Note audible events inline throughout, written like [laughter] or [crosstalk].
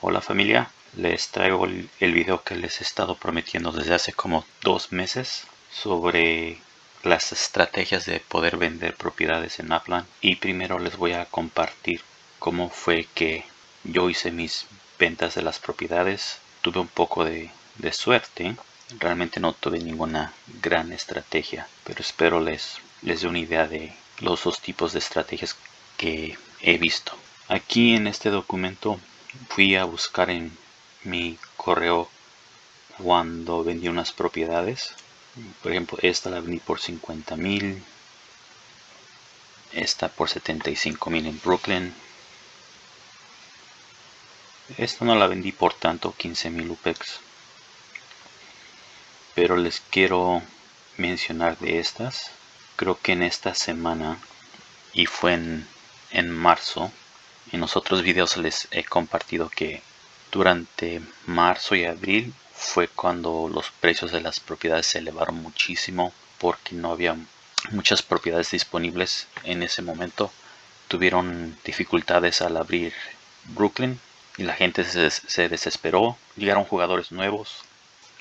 Hola familia, les traigo el, video que les he estado prometiendo desde hace como dos meses sobre las estrategias de poder vender propiedades en Upland y primero les voy a compartir cómo fue que yo hice mis ventas de las propiedades. Tuve un poco de, de suerte. Realmente no tuve ninguna gran estrategia pero espero les les dé una idea de los dos tipos de estrategias que he visto. Aquí en este documento fui a buscar en mi correo cuando vendí unas propiedades. Por ejemplo esta la vendí por 50 mil esta por 75 mil en Brooklyn. Esta no la vendí por tanto 15 mil UPEX. Pero les quiero mencionar de estas. Creo que en esta semana y fue en, en marzo en los otros videos les he compartido que durante marzo y abril fue cuando los precios de las propiedades se elevaron muchísimo porque no había muchas propiedades disponibles en ese momento. Tuvieron dificultades al abrir Brooklyn y la gente se, desesperó. Llegaron jugadores nuevos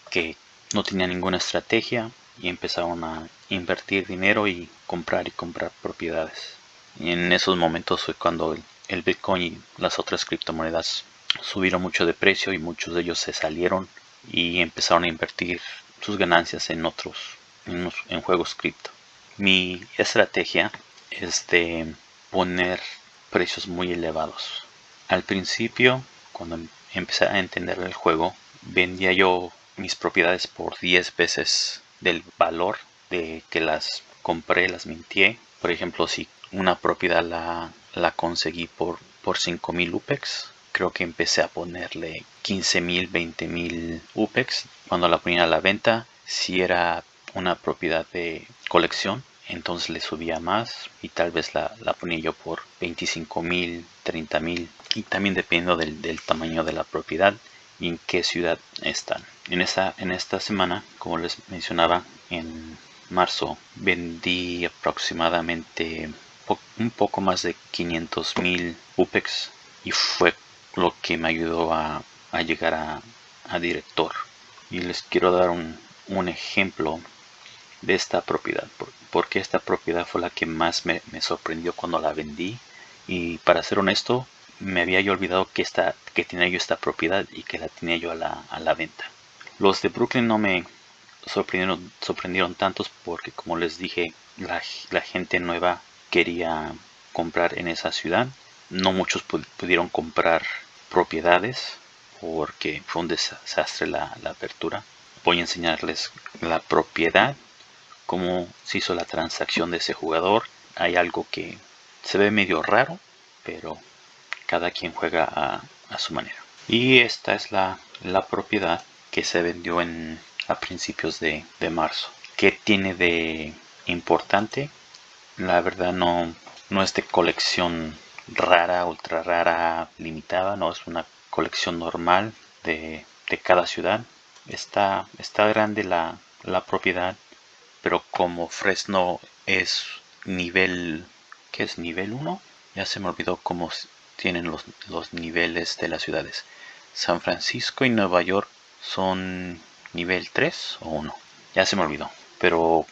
que no tenían ninguna estrategia y empezaron a invertir dinero y comprar y comprar propiedades. Y en esos momentos fue cuando el Bitcoin y las otras criptomonedas subieron mucho de precio y muchos de ellos se salieron y empezaron a invertir sus ganancias en otros en, juegos cripto. Mi estrategia es de poner precios muy elevados. Al principio cuando empecé a entender el juego vendía yo mis propiedades por 10 veces del valor de que las compré las mintié. Por ejemplo si una propiedad la, la conseguí por por 5000 UPEX creo que empecé a ponerle 15.000, 20.000 UPEX cuando la ponía a la venta. Si era una propiedad de colección, entonces le subía más y tal vez la, ponía yo por 25.000, 30.000 y también dependiendo del, tamaño de la propiedad y en qué ciudad están. En esta, en esta semana, como les mencionaba, en marzo vendí aproximadamente un poco más de 500.000 UPEX y fue lo que me ayudó a, llegar a, director. Y les quiero dar un, ejemplo de esta propiedad, porque esta propiedad fue la que más me, sorprendió cuando la vendí. Y para ser honesto, me había yo olvidado que, esta, que tenía yo esta propiedad y que la tenía yo a la, venta. Los de Brooklyn no me sorprendieron, sorprendieron tantos porque como les dije, la, la gente nueva quería comprar en esa ciudad. No muchos pudieron comprar propiedades porque fue un desastre la, apertura. Voy a enseñarles la propiedad, cómo se hizo la transacción de ese jugador. Hay algo que se ve medio raro, pero cada quien juega a, su manera. Y esta es la, propiedad que se vendió en, a principios de, de marzo. ¿Qué tiene de importante? La verdad no, no es de colección rara, ultra rara, limitada, no es una colección normal de, cada ciudad. Está, está grande la, propiedad, pero como Fresno es nivel, ¿qué es nivel 1? Ya se me olvidó cómo tienen los, los niveles de las ciudades. San Francisco y Nueva York son nivel 3 o 1. Ya se me olvidó. Pero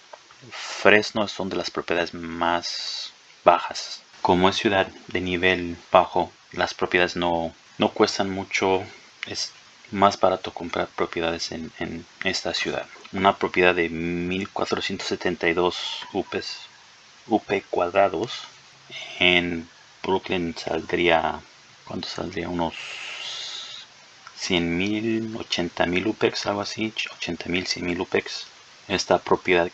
Fresno son de las propiedades más bajas como es ciudad de nivel bajo, las propiedades no, no cuestan mucho. Es más barato comprar propiedades en, esta ciudad. Una propiedad de 1472 UPs, UP cuadrados en Brooklyn saldría, ¿cuánto saldría? Unos 100 mil, 80 mil UPEX, algo así, 80 mil, 100 mil UPEX. Esta propiedad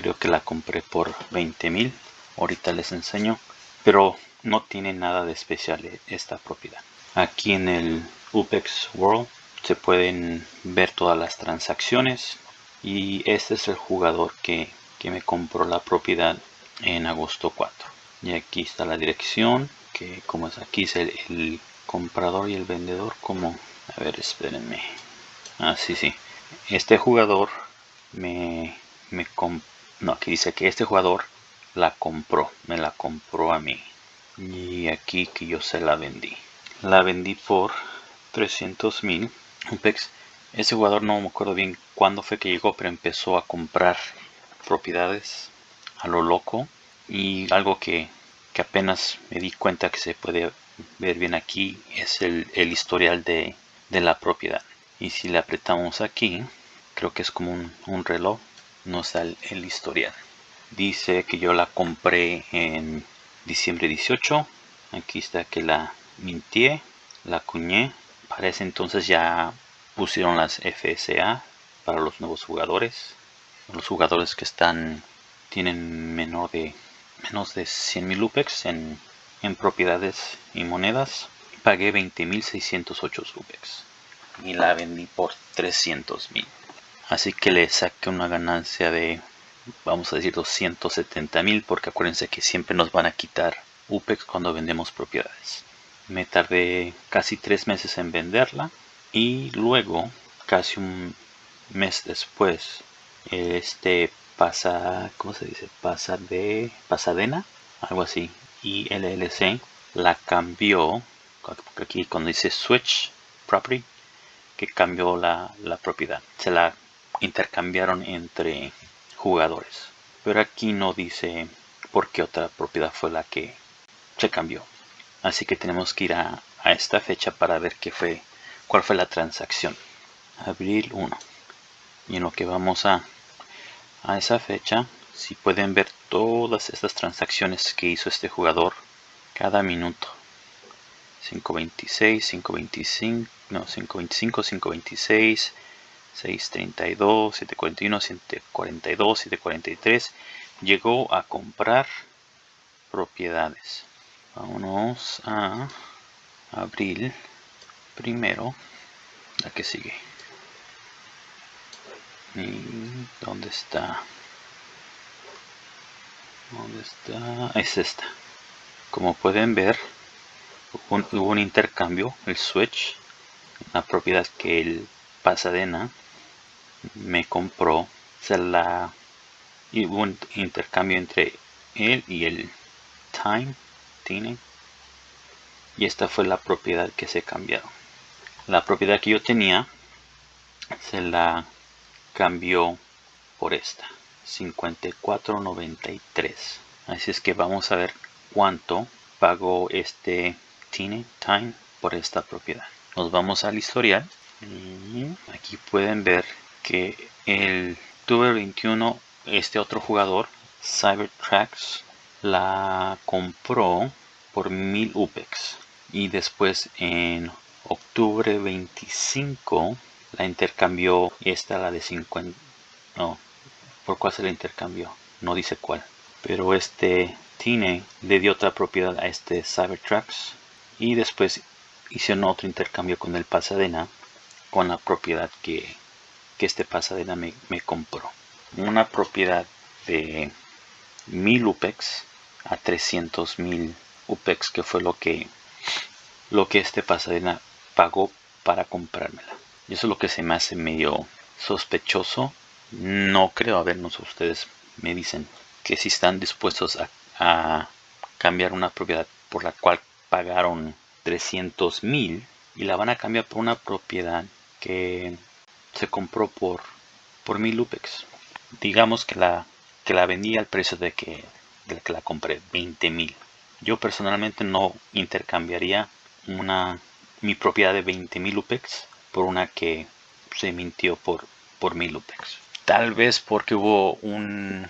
creo que la compré por 20 mil. Ahorita les enseño pero no tiene nada de especial esta propiedad. Aquí en el UPEX World se pueden ver todas las transacciones y este es el jugador que, me compró la propiedad en agosto 4 y aquí está la dirección que como es aquí es el, comprador y el vendedor como a ver espérenme ah sí sí este jugador me, me no aquí dice que este jugador la compró, me la compró a mí. Y aquí que yo se la vendí. La vendí por 300 mil UPEX. Ese jugador no me acuerdo bien cuándo fue que llegó, pero empezó a comprar propiedades a lo loco. Y algo que, apenas me di cuenta que se puede ver bien aquí es el, historial de, la propiedad. Y si le apretamos aquí, creo que es como un, reloj, nos da el historial. Dice que yo la compré en diciembre 18. Aquí está que la mintié, la cuñé. Para ese entonces ya pusieron las FSA para los nuevos jugadores. Los jugadores que están tienen menor de menos de 100.000 UPEX en, en propiedades y monedas. Pagué 20.608 UPEX y la vendí por 300.000. Así que le saqué una ganancia de vamos a decir 270 mil porque acuérdense que siempre nos van a quitar UPEX cuando vendemos propiedades. Me tardé casi tres meses en venderla y luego casi un mes después este pasa cómo se dice pasa de pasadena algo así y LLC la cambió aquí cuando dice switch property que cambió la, la propiedad. Se la intercambiaron entre jugadores. Pero aquí no dice por qué otra propiedad fue la que se cambió. Así que tenemos que ir a, esta fecha para ver qué fue, cuál fue la transacción. Abril 1. Y en lo que vamos a, a esa fecha, si pueden ver todas estas transacciones que hizo este jugador cada minuto. 526, 525, no, 525, 526, 632, 741, 742, 743. Llegó a comprar propiedades. Vámonos a abril primero. La que sigue. ¿Y dónde está? ¿Dónde está? Es esta. Como pueden ver, hubo un, intercambio, el switch, una propiedad que el Pasadena me compró, se la y hubo un intercambio entre él y el Time, Tine, y esta fue la propiedad que se cambiaron. La propiedad que yo tenía se la cambió por esta, 54.93. Así es que vamos a ver cuánto pagó este Tine Time por esta propiedad. Nos vamos al historial aquí pueden ver que el Octubre 21 este otro jugador Cybertrax la compró por 1000 UPEX. Y después en octubre 25 la intercambió esta la de 50 no por cuál se la intercambió no dice cuál. Pero este Tine le dio otra propiedad a este Cybertrax y después hicieron otro intercambio con el Pasadena con la propiedad que, este pasadena me, compró. Una propiedad de 1000 UPEX a 300 mil UPEX que fue lo que lo que este pasadena pagó para comprármela. Y eso es lo que se me hace medio sospechoso. No creo, a vernos ustedes me dicen que si están dispuestos a, a cambiar una propiedad por la cual pagaron 300 mil y la van a cambiar por una propiedad que se compró por por mil UPEX. Digamos que la que la vendí al precio de que, de que la compré, 20 mil. Yo personalmente no intercambiaría una mi propiedad de 20 mil UPEX por una que se mintió por por mil UPEX. Tal vez porque hubo un,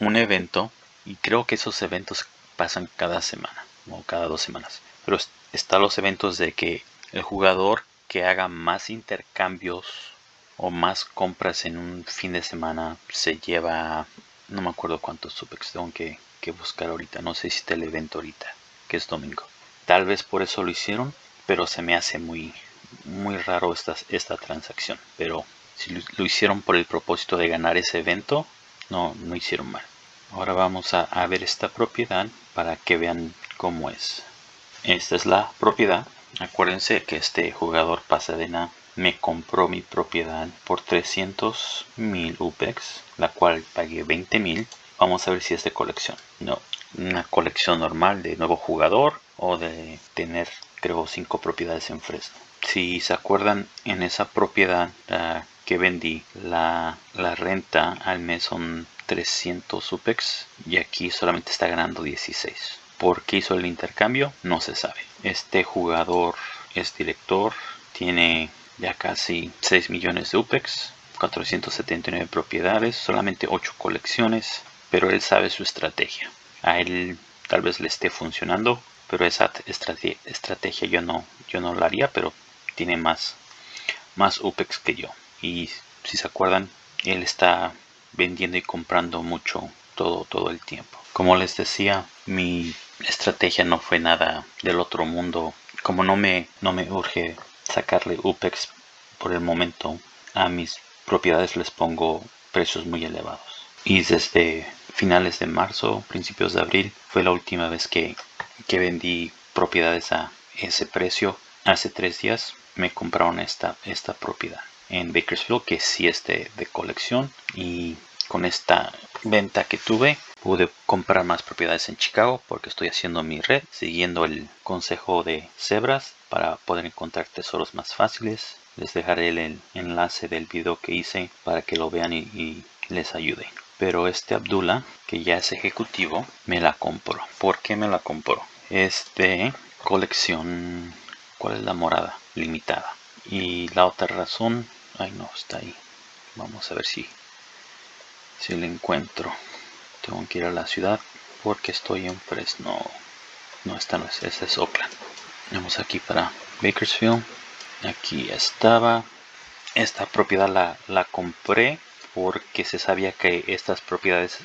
un evento y creo que esos eventos pasan cada semana o cada dos semanas. Pero están los eventos de que el jugador que haga más intercambios o más compras en un fin de semana se lleva no me acuerdo cuántos supex tengo que, buscar ahorita no sé si está el evento ahorita que es domingo. Tal vez por eso lo hicieron pero se me hace muy muy raro esta, esta transacción. Pero si lo, hicieron por el propósito de ganar ese evento no no hicieron mal. Ahora vamos a ver esta propiedad para que vean cómo es. Esta es la propiedad Acuérdense que este jugador Pasadena me compró mi propiedad por 300 mil UPEX, la cual pagué 20 mil. Vamos a ver si es de colección. No, una colección normal de nuevo jugador o de tener creo 5 propiedades en Fresno. si se acuerdan en esa propiedad que vendí la, la renta al mes son 300 UPEX y aquí solamente está ganando 16 ¿Por qué hizo el intercambio? No se sabe. Este jugador es director, tiene ya casi 6 millones de UPEX, 479 propiedades, solamente 8 colecciones, pero él sabe su estrategia. A él tal vez le esté funcionando, pero esa estrategia yo no, yo no la haría, pero tiene más, más UPEX que yo. Y si se acuerdan, él está vendiendo y comprando mucho todo, todo el tiempo. Como les decía, mi estrategia no fue nada del otro mundo. Como no me, no me urge sacarle UPEX por el momento, a mis propiedades les pongo precios muy elevados. Y desde finales de marzo, principios de abril, fue la última vez que, que vendí propiedades a ese precio. Hace tres días me compraron esta, esta propiedad en Bakersfield que sí es de, de colección y con esta venta que tuve pude comprar más propiedades en Chicago porque estoy haciendo mi red siguiendo el consejo de Zebras para poder encontrar tesoros más fáciles. Les dejaré el enlace del video que hice para que lo vean y, les ayude. Pero este Abdullah que ya es ejecutivo me la compró. ¿por qué me la compró? es de colección ¿cuál es la morada? limitada. Y la otra razón ay no está ahí. Vamos a ver si si le encuentro tengo que ir a la ciudad porque estoy en Fresno. No esta no es esta es Oakland. Vamos aquí para Bakersfield. Aquí estaba. Esta propiedad la, la compré porque se sabía que estas propiedades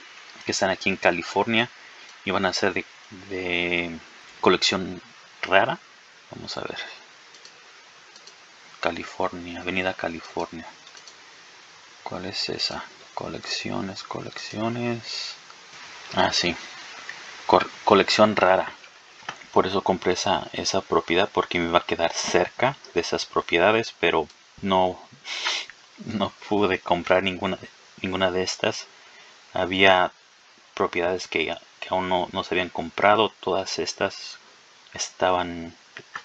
que están aquí en California iban a ser de, de colección rara. Vamos a ver. California avenida California. ¿cuál es esa? colecciones, colecciones. Ah, sí. colección rara. Por eso compré esa, esa propiedad porque me iba a quedar cerca de esas propiedades, pero no, no pude comprar ninguna, ninguna de estas. Había propiedades que, aún no, no se habían comprado. Todas estas estaban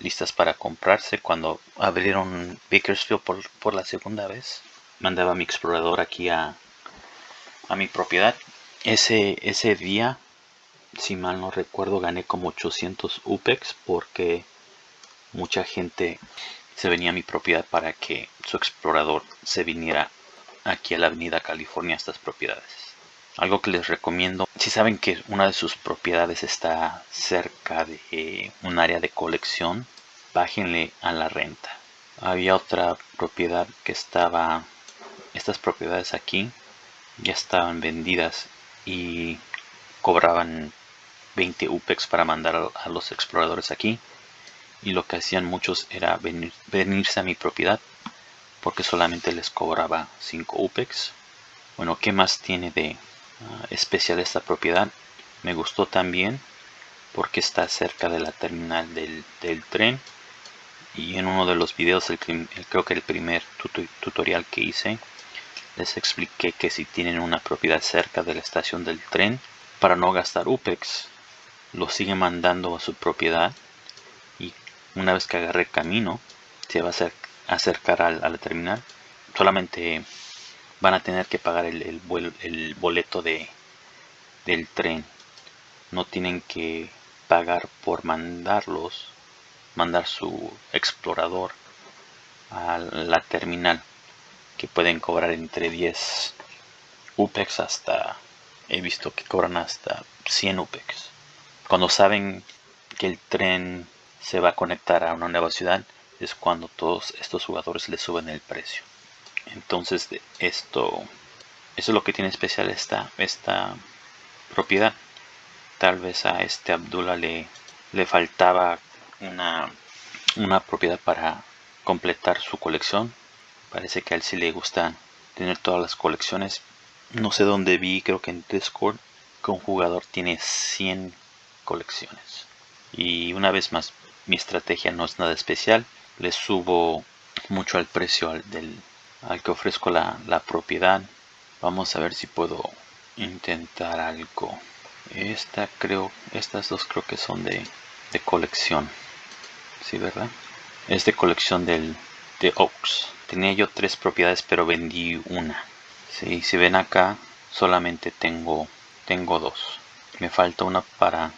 listas para comprarse cuando abrieron Bakersfield por, por la segunda vez. Mandaba mi explorador aquí a, a mi propiedad. Ese, ese día, si mal no recuerdo, gané como 800 UPEX porque mucha gente se venía a mi propiedad para que su explorador se viniera aquí a la avenida California a estas propiedades. Algo que les recomiendo, si saben que una de sus propiedades está cerca de un área de colección, bájenle a la renta. Había otra propiedad que estaba, estas propiedades aquí, ya estaban vendidas y cobraban 20 UPEX para mandar a los exploradores aquí. Y lo que hacían muchos era venir, venirse a mi propiedad porque solamente les cobraba 5 UPEX. Bueno qué más tiene de ah, especial esta propiedad me gustó también porque está cerca de la terminal del, tren. Y en uno de los videos el, creo que el primer tutorial que hice les expliqué que si tienen una propiedad cerca de la estación del tren, para no gastar UPEX, lo siguen mandando a su propiedad y una vez que agarre camino, se va a acercar a, la terminal. Solamente van a tener que pagar el, el boleto de, del tren. No tienen que pagar por mandarlos, mandar su explorador a la terminal que pueden cobrar entre 10 UPEX hasta, he visto que cobran hasta 100 UPEX. Cuando saben que el tren se va a conectar a una nueva ciudad, es cuando todos estos jugadores le suben el precio. Entonces esto, eso es lo que tiene especial esta, esta propiedad. Tal vez a este Abdullah le, le faltaba una, una propiedad para completar su colección Parece que a él sí le gusta tener todas las colecciones. No sé dónde vi, creo que en Discord, que un jugador tiene 100 colecciones. Y una vez más, mi estrategia no es nada especial. Le subo mucho al precio al, que ofrezco la, propiedad. Vamos a ver si puedo intentar algo. Esta creo, estas dos creo que son de, de colección. Sí, ¿verdad? Es de colección del, de Oaks. Tenía yo tres propiedades, pero vendí una. Sí, si ven acá, solamente tengo, tengo dos. Me falta una para,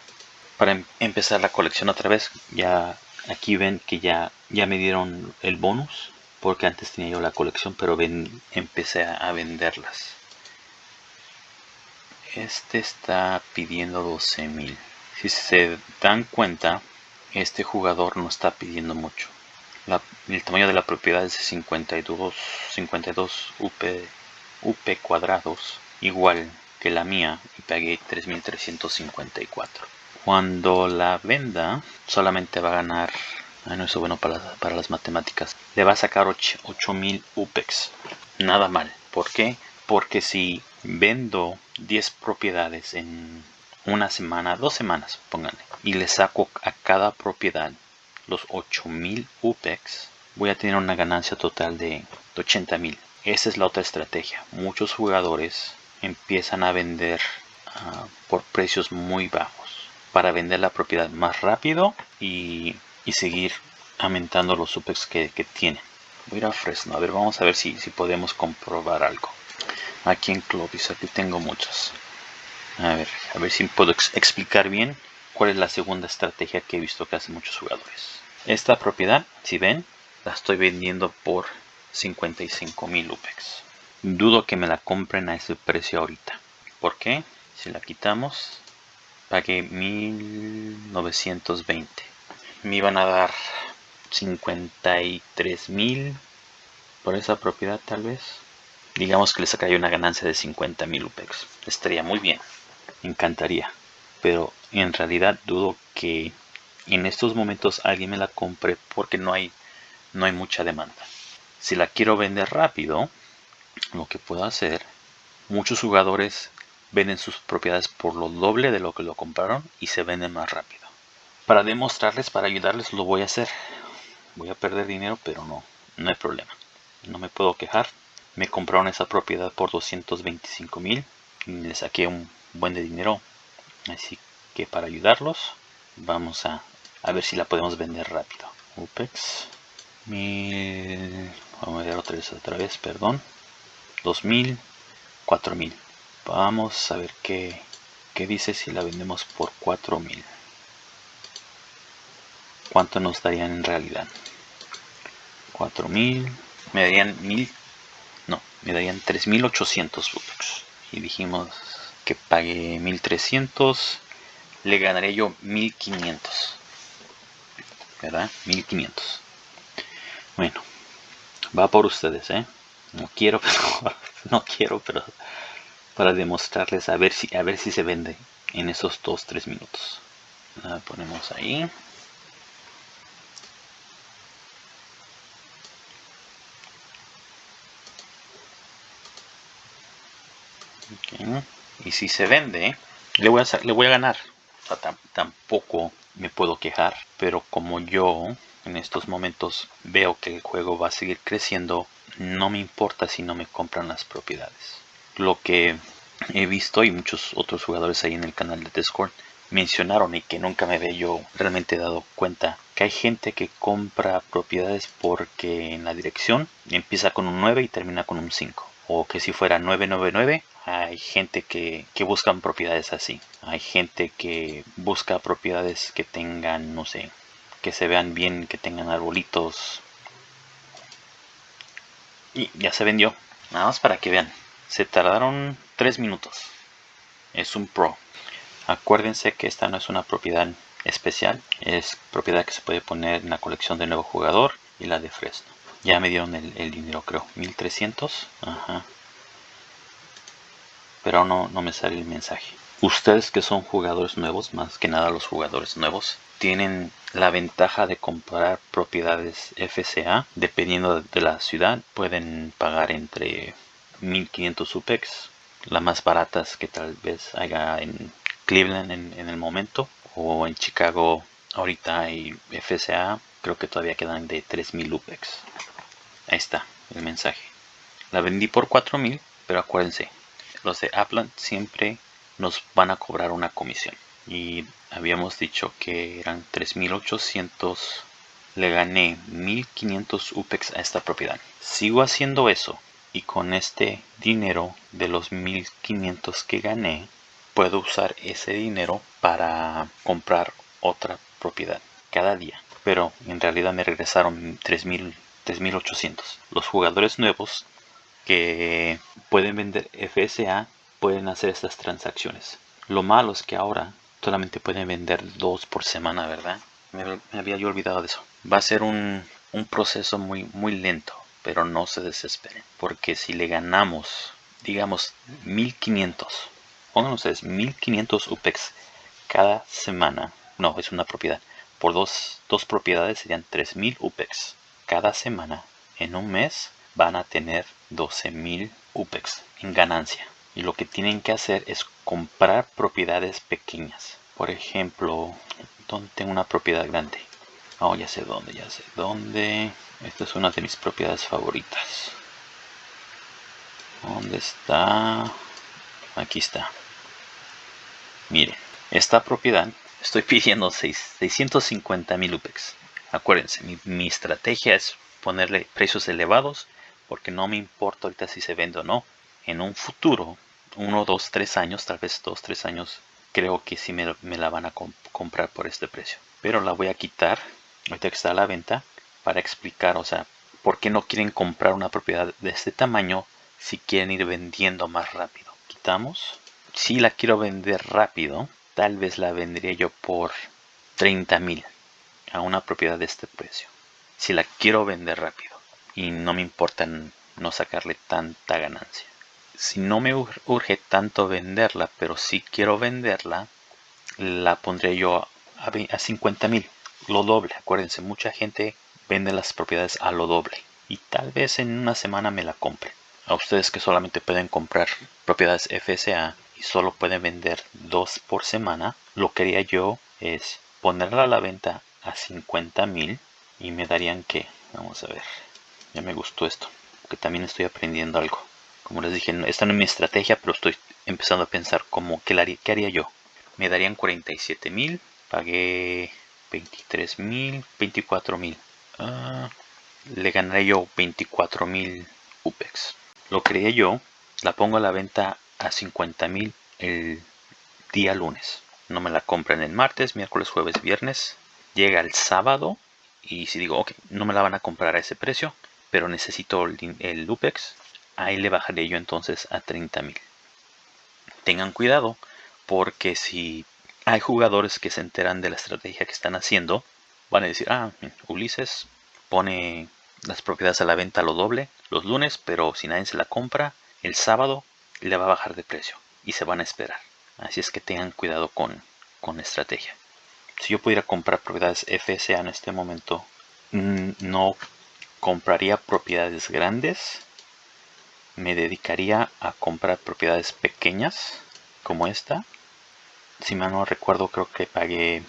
para em, empezar la colección otra vez. Ya aquí ven que ya, ya me dieron el bonus. Porque antes tenía yo la colección, pero empecé a, venderlas. Este está pidiendo 12.000. Si se dan cuenta, este jugador no está pidiendo mucho el tamaño de la propiedad es de 52, 52 UP, UP cuadrados, igual que la mía, y pagué 3354. Cuando la venda, solamente va a ganar, no es bueno para, para las matemáticas, le va a sacar 8000 UPEX. Nada mal. ¿Por qué? Porque si vendo 10 propiedades en una semana, dos semanas, pónganle, y le saco a cada propiedad los 8000 UPEX, voy a tener una ganancia total de 80.000. Esa es la otra estrategia. Muchos jugadores empiezan a vender ah, por precios muy bajos para vender la propiedad más rápido y, seguir aumentando los UPEX que, tienen. Voy a ir a Fresno. A ver, vamos a ver si, si podemos comprobar algo. Aquí en Clovis, aquí tengo muchos. A ver, a ver si puedo explicar bien cuál es la segunda estrategia que he visto que hacen muchos jugadores. Esta propiedad, si ven, la estoy vendiendo por 55 mil UPEX. Dudo que me la compren a ese precio ahorita. ¿Por qué? Si la quitamos, pagué 1920. Me iban a dar 53 mil por esa propiedad tal vez. Digamos que le sacaría una ganancia de 50 mil UPEX. Estaría muy bien. Me encantaría pero en realidad dudo que en estos momentos alguien me la compre porque no hay, no hay mucha demanda. Si la quiero vender rápido, lo que puedo hacer, muchos jugadores venden sus propiedades por lo doble de lo que lo compraron y se venden más rápido. Para demostrarles, para ayudarles, lo voy a hacer. Voy a perder dinero, pero no, no hay problema. No me puedo quejar. Me compraron esa propiedad por 225 mil y le saqué un buen de dinero así que para ayudarlos vamos a, a ver si la podemos vender rápido. Upex 1000 vamos a ver otra vez otra vez perdón. 2000 4000 vamos a ver qué, qué dice si la vendemos por 4000 cuánto nos darían en realidad 4000 me darían 1000 no me darían 3800 upex. Y dijimos que pague 1300 le ganaré yo 1500 verdad 1500 bueno va por ustedes eh no quiero pero [laughs] no quiero pero para demostrarles a ver si a ver si se vende en esos 2-3 minutos. La ponemos ahí. Okay y si se vende le voy a, le voy a ganar. Tampoco me puedo quejar pero como yo en estos momentos veo que el juego va a seguir creciendo no me importa si no me compran las propiedades. Lo que he visto y muchos otros jugadores ahí en el canal de Discord mencionaron y que nunca me había yo realmente dado cuenta que hay gente que compra propiedades porque en la dirección empieza con un 9 y termina con un 5 o que si fuera 999 hay gente que, que buscan propiedades así. Hay gente que busca propiedades que tengan no sé que se vean bien que tengan arbolitos. Y ya se vendió. Nada más para que vean. Se tardaron 3 minutos. Es un pro. Acuérdense que esta no es una propiedad especial. Es propiedad que se puede poner en la colección de nuevo jugador y la de Fresno. Ya me dieron el, dinero, creo. 1300. Ajá. Pero no, no me sale el mensaje. Ustedes que son jugadores nuevos, más que nada los jugadores nuevos, tienen la ventaja de comprar propiedades FCA. Dependiendo de la ciudad, pueden pagar entre 1500 UPEX. Las más baratas que tal vez haya en Cleveland en, el momento. O en Chicago ahorita hay FCA. Creo que todavía quedan de 3000 UPEX. Ahí está el mensaje. La vendí por 4000, pero acuérdense, los de Apple siempre nos van a cobrar una comisión. Y habíamos dicho que eran 3800 le gané 1500 UPEX a esta propiedad. Sigo haciendo eso y con este dinero de los 1500 que gané puedo usar ese dinero para comprar otra propiedad cada día. Pero en realidad me regresaron 3000 3800. Los jugadores nuevos que pueden vender FSA pueden hacer estas transacciones. Lo malo es que ahora solamente pueden vender dos por semana, ¿verdad? Me, había yo olvidado de eso. Va a ser un, un proceso muy, muy lento, pero no se desesperen. Porque si le ganamos, digamos, 1500, pongan ustedes 1500 UPEX cada semana, no, es una propiedad. Por dos, dos propiedades serían 3000 UPEX cada semana. En un mes van a tener 12.000 UPEX en ganancia. Y lo que tienen que hacer es comprar propiedades pequeñas. Por ejemplo, donde tengo una propiedad grande. Oh, ya sé dónde, ya sé dónde. Esta es una de mis propiedades favoritas. ¿Dónde está? Aquí está. Miren, esta propiedad estoy [laughs] pidiendo 650 mil UPEX. Acuérdense, mi, estrategia es ponerle precios elevados porque no me importa ahorita si se vende o no. En un futuro, uno, dos, tres años, tal vez dos, tres años, creo que sí me, la van a comprar por este precio. Pero la voy a quitar, ahorita que está a la venta, para explicar, o sea, por qué no quieren comprar una propiedad de este tamaño si quieren ir vendiendo más rápido. Quitamos. Si la quiero vender rápido, tal vez la vendría yo por 30 mil a una propiedad de este precio. Si la quiero vender rápido y no me importa no sacarle tanta ganancia. Si no me urge tanto venderla, pero si quiero venderla, la pondré yo a, a 50 mil, lo doble. Acuérdense, mucha gente vende las propiedades a lo doble y tal vez en una semana me la compre. A ustedes que solamente pueden comprar propiedades FSA y solo pueden vender dos por semana, lo que haría yo es ponerla a la venta a 50 mil y me darían que vamos a ver ya me gustó esto porque también estoy aprendiendo algo. Como les dije esta no es mi estrategia pero estoy empezando a pensar como qué haría, qué haría yo. Me darían 47 mil pagué 23 mil 24 mil. Ah, le ganaré yo 24 mil upex. Lo creé yo la pongo a la venta a 50 mil el día lunes. No me la compran el martes miércoles jueves viernes. Llega el sábado y si digo, ok, no me la van a comprar a ese precio, pero necesito el, Lupex, ahí le bajaré yo entonces a 30 mil. Tengan cuidado porque si hay jugadores que se enteran de la estrategia que están haciendo, van a decir, ah, Ulises pone las propiedades a la venta lo doble los lunes, pero si nadie se la compra, el sábado le va a bajar de precio y se van a esperar. Así es que tengan cuidado con, con la estrategia si yo pudiera comprar propiedades FSA en este momento, mm, no compraría propiedades grandes, me dedicaría a comprar propiedades pequeñas como esta. Si mal no recuerdo, creo que pagué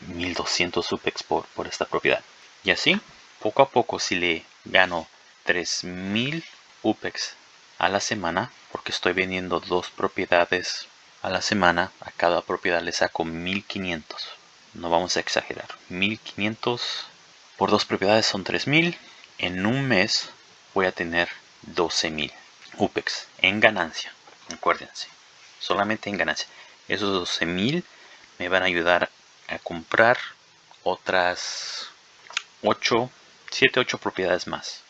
1200 UPEX por, por esta propiedad. Y así, poco a poco, si le gano 3000 UPEX a la semana, porque estoy vendiendo dos propiedades a la semana, a cada propiedad le saco 1500 no vamos a exagerar 1500 por dos propiedades son 3000 en un mes voy a tener 12000 UPEX en ganancia acuérdense solamente en ganancia esos 12000 me van a ayudar a comprar otras 8 7 8 propiedades más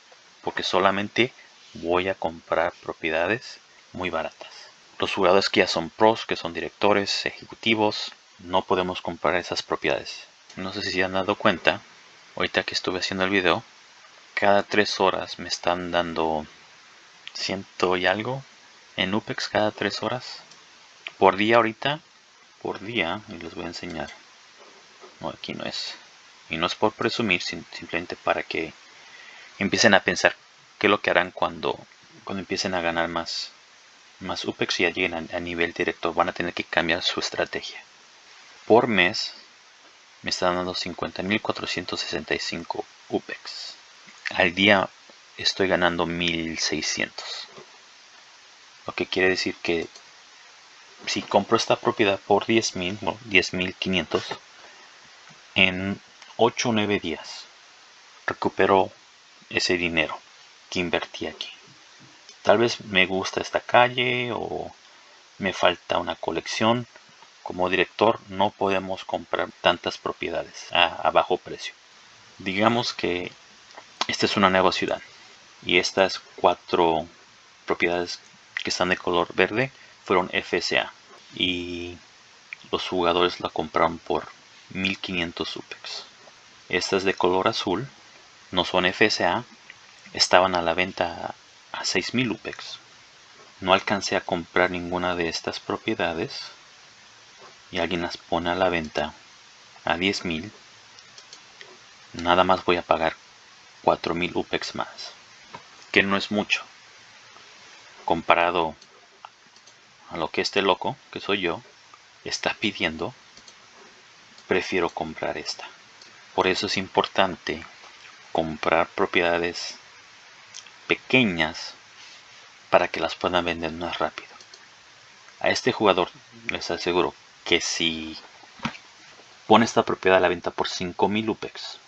porque solamente voy a comprar propiedades muy baratas los jugadores que ya son pros que son directores ejecutivos no podemos comprar esas propiedades. No sé si se han dado cuenta, ahorita que estuve haciendo el video, cada tres horas me están dando ciento y algo en UPEX cada tres horas. Por día ahorita, por día, y les voy a enseñar. No, aquí no es. Y no es por presumir, simplemente para que empiecen a pensar qué es lo que harán cuando, cuando empiecen a ganar más, más UPEX y ya lleguen a nivel directo. Van a tener que cambiar su estrategia por mes me está dando 50.465 UPEX. Al día estoy ganando 1.600. Lo que quiere decir que si compro esta propiedad por 10.000, 10.500, en 8 o 9 días recupero ese dinero que invertí aquí. Tal vez me gusta esta calle o me falta una colección. Como director no podemos comprar tantas propiedades a, bajo precio. Digamos que esta es una nueva ciudad y estas cuatro propiedades que están de color verde fueron FSA y los jugadores la compraron por 1500 UPEX. Estas de color azul no son FSA, estaban a la venta a 6000 UPEX. No alcancé a comprar ninguna de estas propiedades y alguien las pone a la venta a 10.000. Nada más voy a pagar 4000 UPEX más, que no es mucho comparado a lo que este loco, que soy yo, está pidiendo, prefiero comprar esta. Por eso es importante comprar propiedades pequeñas para que las puedan vender más rápido. A este jugador les aseguro que si pone esta propiedad a la venta por 5000 UPEX,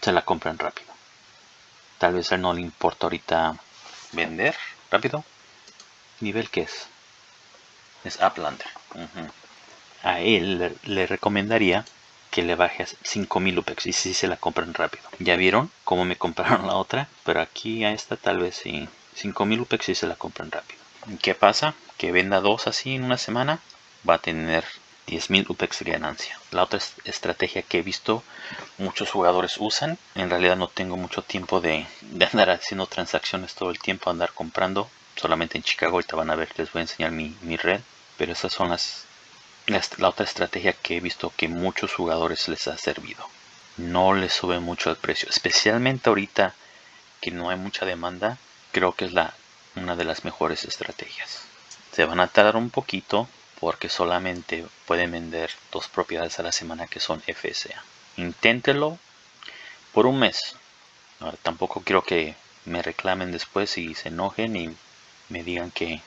se la compran rápido. Tal vez a él no le importa ahorita vender rápido. ¿Nivel que es? Es Uplander. A él le, recomendaría que le baje a 5000 UPEX y si se la compran rápido. ¿Ya vieron cómo me compraron la otra? Pero aquí a esta tal vez sí. 5000 UPEX y se la compran rápido. ¿Qué pasa? Que venda dos así en una semana va a tener 10.000 UPEX de ganancia. La otra estrategia que he visto muchos jugadores usan, en realidad no tengo mucho tiempo de, andar haciendo transacciones todo el tiempo, andar comprando, solamente en Chicago, ahorita van a ver, les voy a enseñar mi, red, pero esas son las, la otra estrategia que he visto que muchos jugadores les ha servido. No les sube mucho el precio, especialmente ahorita que no hay mucha demanda, creo que es la, una de las mejores estrategias. Se van a tardar un poquito, porque solamente pueden vender dos propiedades a la semana que son FSA. Inténtelo por un mes. tampoco quiero que me reclamen después y se enojen y me digan que,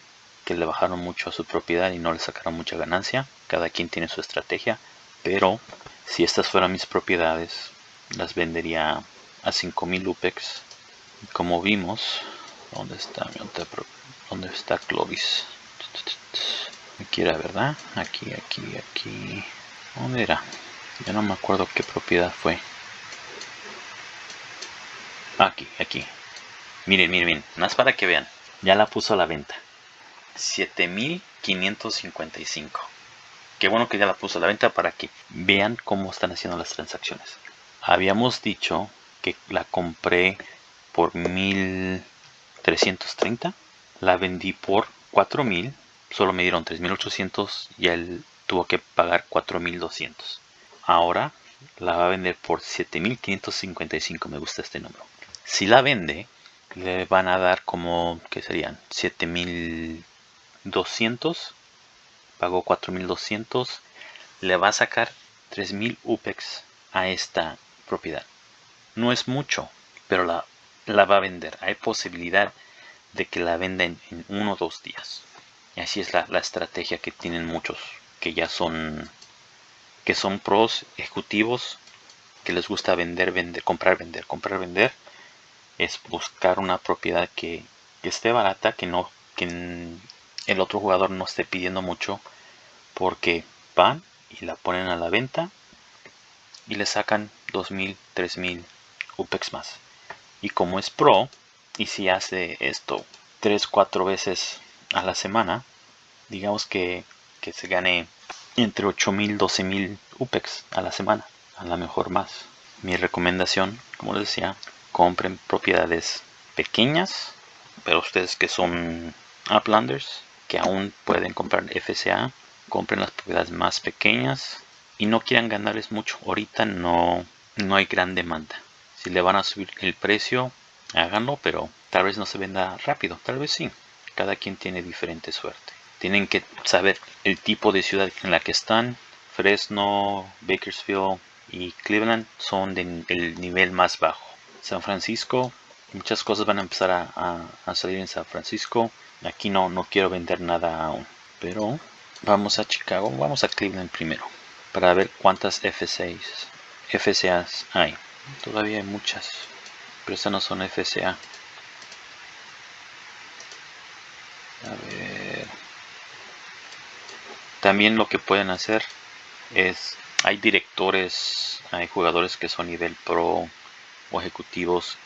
que le bajaron mucho a su propiedad y no le sacaron mucha ganancia. Cada quien tiene su estrategia. Pero si estas fueran mis propiedades, las vendería a 5000 UPEX. Como vimos, ¿dónde está ¿Dónde está Clovis? Aquí era, ¿verdad? Aquí, aquí, aquí. ¿Dónde era? Ya no me acuerdo qué propiedad fue. Aquí, aquí. Miren, miren, miren. Más para que vean. Ya la puso a la venta. 7555. Qué bueno que ya la puso a la venta para que vean cómo están haciendo las transacciones. Habíamos dicho que la compré por 1330. La vendí por 4000 solo me dieron 3.800 y él tuvo que pagar 4.200. Ahora la va a vender por 7.555. Me gusta este número. Si la vende, le van a dar como, ¿qué serían? 7.200. Pagó 4.200. Le va a sacar 3.000 UPEX a esta propiedad. No es mucho, pero la, la va a vender. Hay posibilidad de que la venda en uno o dos días. Y así es la, estrategia que tienen muchos que ya son que son pros ejecutivos que les gusta vender, vender, comprar, vender, comprar, vender. Es buscar una propiedad que, esté barata, que no que el otro jugador no esté pidiendo mucho porque van y la ponen a la venta y le sacan 2000, 3000 UPEX más. Y como es pro y si hace esto 3, 4 veces a la semana, digamos que, se gane entre 8.000 y 12.000 UPEX a la semana, a lo mejor más. Mi recomendación, como les decía, compren propiedades pequeñas, pero ustedes que son uplanders, que aún pueden comprar FCA, compren las propiedades más pequeñas y no quieran ganarles mucho. Ahorita no, no hay gran demanda. Si le van a subir el precio, háganlo, pero tal vez no se venda rápido, tal vez sí cada quien tiene diferente suerte. Tienen que saber el tipo de ciudad en la que están. Fresno, Bakersfield y Cleveland son del nivel más bajo. San Francisco, muchas cosas van a empezar a, salir en San Francisco. Aquí no, no quiero vender nada aún. Pero vamos a Chicago, vamos a Cleveland primero. Para ver cuántas F6, FCAs hay. Todavía hay muchas, pero estas no son FCA. A ver. También lo que pueden hacer es, hay directores, hay jugadores que son nivel pro o ejecutivos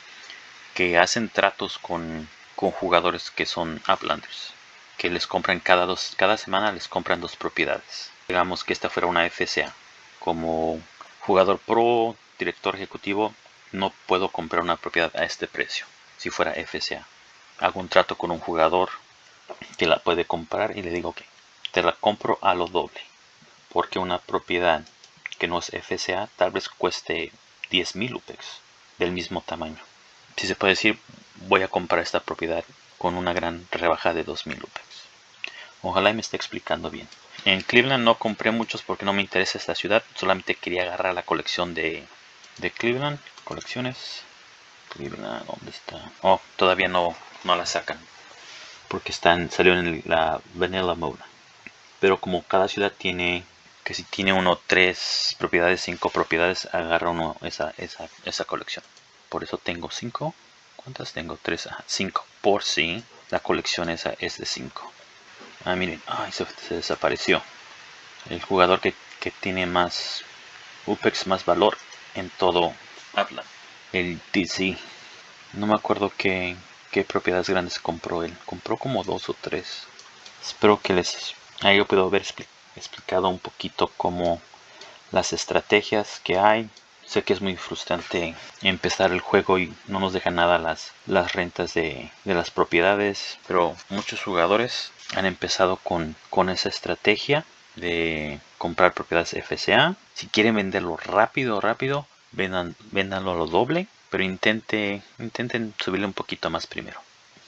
que hacen tratos con, con jugadores que son uplanders, que les compran cada dos, cada semana les compran dos propiedades. Digamos que esta fuera una FCA. Como jugador pro, director ejecutivo, no puedo comprar una propiedad a este precio. Si fuera FCA, hago un trato con un jugador que la puede comprar y le digo que te la compro a lo doble. Porque una propiedad que no es FCA tal vez cueste 10.000 UPEX del mismo tamaño. Si se puede decir, voy a comprar esta propiedad con una gran rebaja de 2.000 UPEX. Ojalá me esté explicando bien. En Cleveland no compré muchos porque no me interesa esta ciudad. Solamente quería agarrar la colección de, de Cleveland. Colecciones. Cleveland, ¿dónde está? Oh, todavía no, no la sacan. Porque están, salió en la Vanilla Mode. Pero como cada ciudad tiene, que si tiene uno, tres propiedades, cinco propiedades, agarra uno esa, esa, esa colección. Por eso tengo cinco. ¿Cuántas tengo? Tres, cinco. Por si la colección esa es de cinco. Ah, miren, ay, se, desapareció. El jugador que, tiene más UPEX, más valor en todo habla. El DC. No me acuerdo qué, qué propiedades grandes compró él. Compró como dos o tres. Espero que les haya podido haber explicado un poquito cómo las estrategias que hay. Sé que es muy frustrante empezar el juego y no nos deja nada las, las rentas de, de las propiedades. Pero muchos jugadores han empezado con, con esa estrategia de comprar propiedades FCA. Si quieren venderlo rápido, rápido, vendan, vendanlo a lo doble, pero intente, intenten subirle un poquito más primero.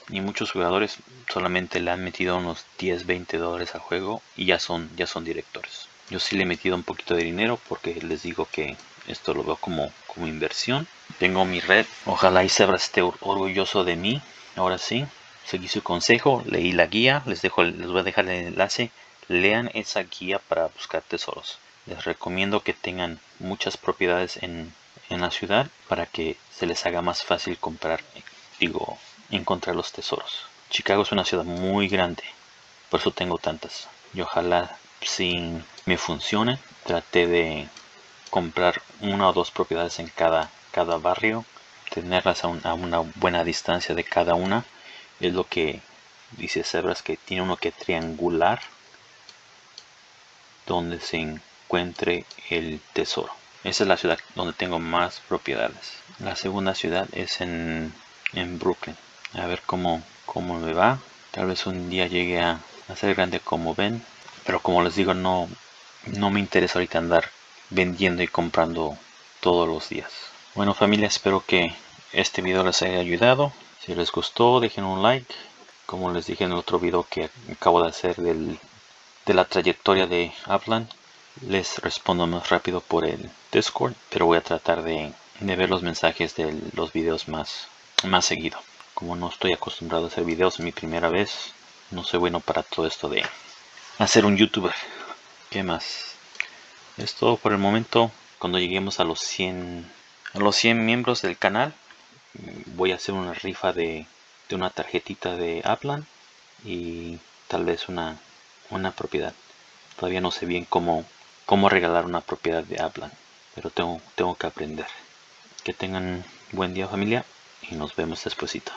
Y muchos jugadores solamente le han metido unos 10, 20 dólares al juego y ya son, ya son directores. Yo sí le he metido un poquito de dinero porque les digo que esto lo veo como, como inversión. Tengo mi red. Ojalá y Sebra esté orgulloso de mí. Ahora sí seguí su consejo, leí la guía, les, dejo, les voy a dejar el enlace, lean esa guía para buscar tesoros. Les recomiendo que tengan muchas propiedades en, en la ciudad para que se les haga más fácil comprar, digo, encontrar los tesoros. Chicago es una ciudad muy grande, por eso tengo tantas. Y ojalá si me funcione, trate de comprar una o dos propiedades en cada, cada barrio, tenerlas a una buena distancia de cada una es lo que dice Sebras que tiene uno que triangular donde se encuentre el tesoro. Esa es la ciudad donde tengo más propiedades. La segunda ciudad es en, en Brooklyn. A ver cómo, cómo me va. Tal vez un día llegue a, a ser grande como ven. Pero como les digo, no, no me interesa ahorita andar vendiendo y comprando todos los días. Bueno familia, espero que este video les haya ayudado. Si les gustó, dejen un like. Como les dije en el otro video que acabo de hacer del, de la trayectoria de Upland, les respondo más rápido por el Discord, pero voy a tratar de, ver los mensajes de los videos más, más seguido. Como no estoy acostumbrado a hacer videos, mi primera vez, no soy bueno para todo esto de hacer un youtuber. ¿Qué más? Es todo por el momento. Cuando lleguemos a los 100, a los 100 miembros del canal, voy a hacer una rifa de, una tarjetita de Aplan y tal vez una, una propiedad. Todavía no sé bien cómo, cómo regalar una propiedad de Aplan, pero tengo, tengo que aprender. Que tengan buen día familia y nos vemos despuesito.